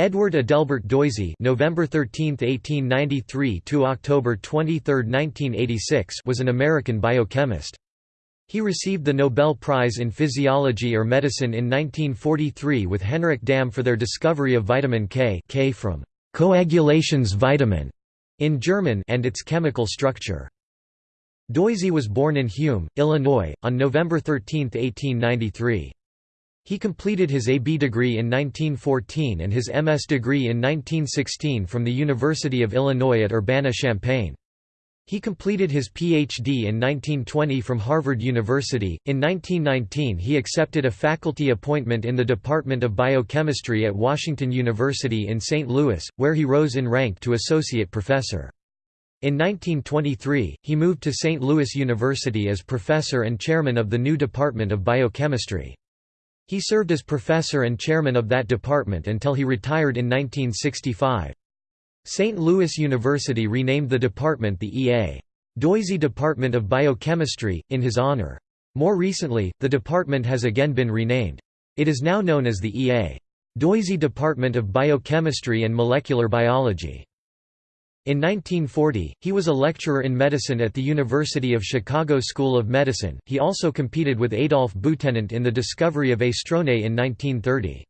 Edward Adelbert Doisy November 13, 1893 to October 23, 1986 was an American biochemist. He received the Nobel Prize in Physiology or Medicine in 1943 with Henrik Dam for their discovery of vitamin K, K from Koagulationsvitamin in German and its chemical structure. Doisy was born in Hume, Illinois, on November 13, 1893. He completed his AB degree in 1914 and his MS degree in 1916 from the University of Illinois at Urbana-Champaign. He completed his Ph.D. in 1920 from Harvard University. In 1919, he accepted a faculty appointment in the Department of Biochemistry at Washington University in St. Louis, where he rose in rank to associate professor. In 1923, he moved to St. Louis University as professor and chairman of the new Department of Biochemistry. He served as professor and chairman of that department until he retired in 1965. St. Louis University renamed the department the E.A. Doisy Department of Biochemistry, in his honor. More recently, the department has again been renamed. It is now known as the E.A. Doisy Department of Biochemistry and Molecular Biology. In 1940, he was a lecturer in medicine at the University of Chicago School of Medicine. He also competed with Adolf Butenandt in the discovery of estrone in 1930.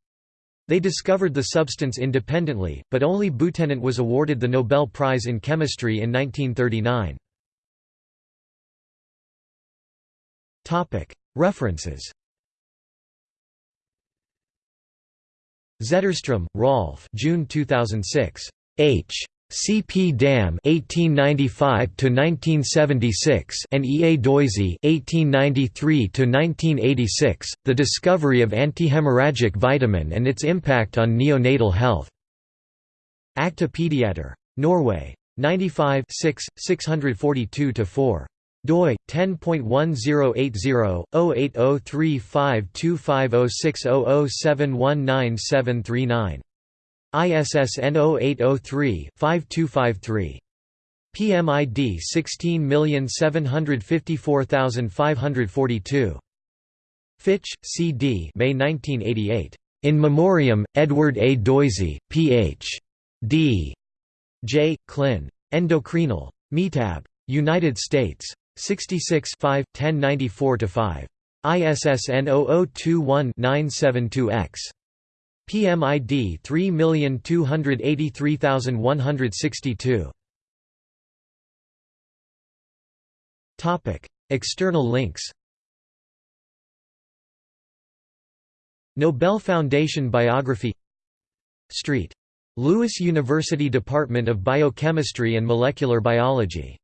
They discovered the substance independently, but only Butenandt was awarded the Nobel Prize in Chemistry in 1939. References Zetterstrom, Rolf June 2006. H. C. P. Dam (1895–1976) and E. A. Doisy (1893–1986), the discovery of antihemorrhagic vitamin and its impact on neonatal health. Acta Pediater. Norway. 95 642–4 doi 10.1080/08035250600719739 ISSN 0803-5253. PMID 16754542. Fitch, C. D. May 1988. In Memoriam, Edward A. Doisy, Ph.D. J. Clin. Endocrinal. Metab. United States. 66 5, 1094–5. ISSN 0021-972-X. PMID 3283162. Topic: External links. Nobel Foundation biography Street. Louis University Department of Biochemistry and Molecular Biology